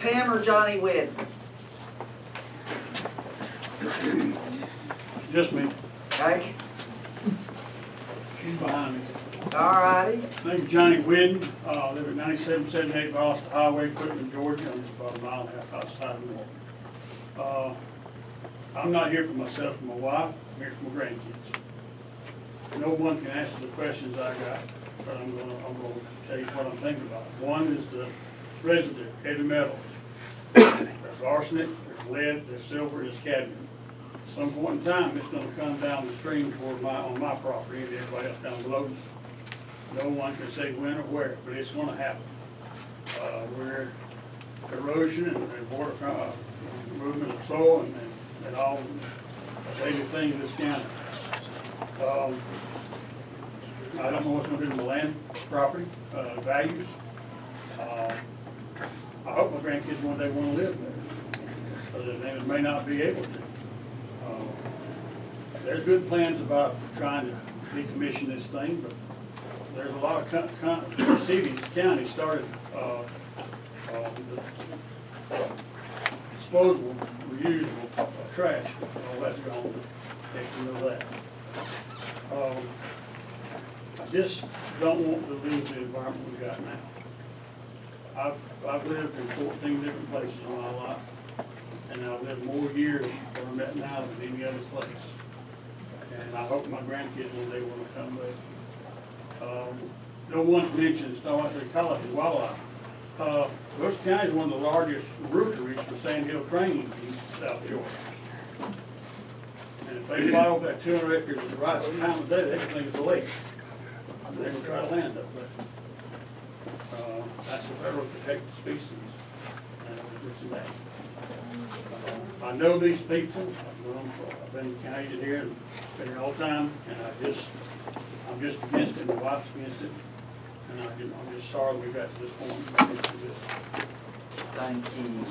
Pam or Johnny Wynn? Just me, Okay, she's behind me. all righty. Name's Johnny Whidden, uh, live at ninety-seven seventy-eight Boston Highway, Quitman, Georgia, I'm just about a mile and a half outside of Milton. Uh, I'm not here for myself and my wife, I'm here for my grandkids. No one can answer the questions I got, but I'm gonna, I'm gonna tell you what I'm thinking about. One is the residue, heavy metals. There's arsenic, there's lead, there's silver, there's cadmium. At Some point in time, it's gonna come down the stream toward my, on my property and everybody else down below. No one can say when or where, but it's gonna happen. Uh, where erosion and, and water, uh, movement of soil and, and- and all a daily thing in this county. Um, I don't know what's gonna do to the land, property, uh, values. Uh, I hope my grandkids one day wanna live there, but they may not be able to. Uh, There's good plans about trying to decommission this thing, but there's a lot of co- co- cities, counties started, uh, uh, disposable, reusable uh, trash, all that's gone, take rid of that. Um, I just don't want to lose the environment we got now. I've, I've lived in fourteen different places in my life, and I've lived more years I'm at now than any other place. And I hope my grandkids one day will come with. Um, No one's mentioned, they call wildlife. Uh, Brooks County is one of the largest rookeries for sand hill cranes in South Shore. And if they over that two hundred acres at the right time of day, they can think it's a lake. They will try to land up there. That's a federal protected species, and it's in that. Uh, I know these people, I've known I've been Canadian here, and been here all the time, and I just, I'm just against it, my wife's against it, and I can, I'm just sorry we got to this point. Thank you.